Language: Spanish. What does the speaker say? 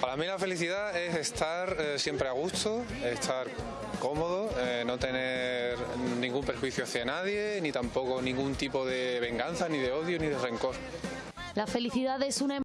Para mí la felicidad es estar eh, siempre a gusto, estar cómodo, eh, no tener ningún perjuicio hacia nadie, ni tampoco ningún tipo de venganza, ni de odio, ni de rencor. La felicidad es una